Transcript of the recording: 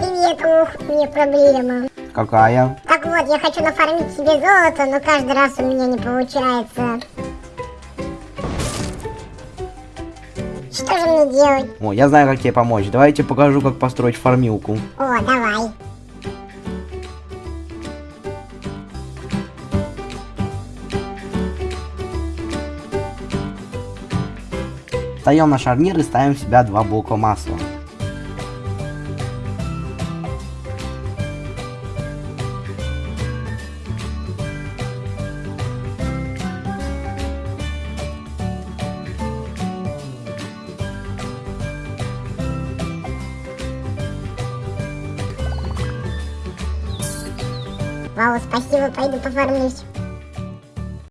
Привет, ух, меня проблема. Какая? Так вот, я хочу нафармить себе золото, но каждый раз у меня не получается. Что же мне делать? О, я знаю, как тебе помочь. Давайте покажу, как построить фармилку. О, давай. Встаем на шарнир и ставим в себя два блока масла. Вау, спасибо, пойду поформлюсь.